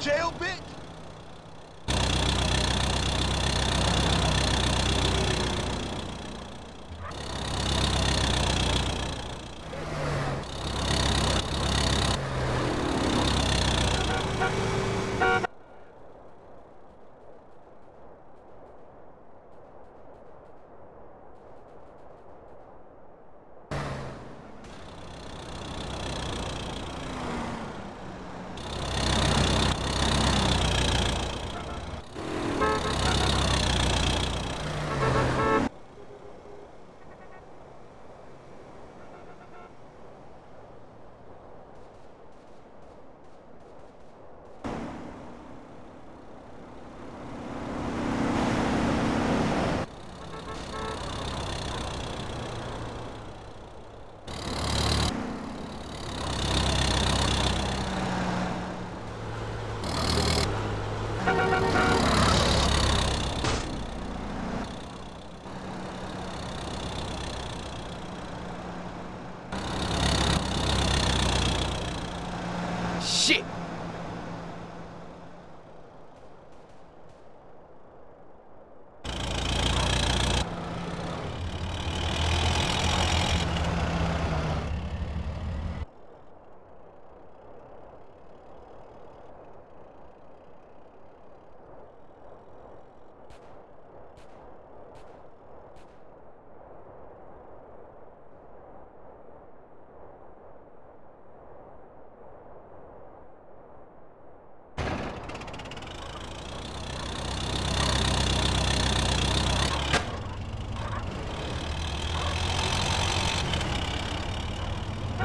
jail, bitch?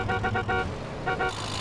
Shit! Thank you.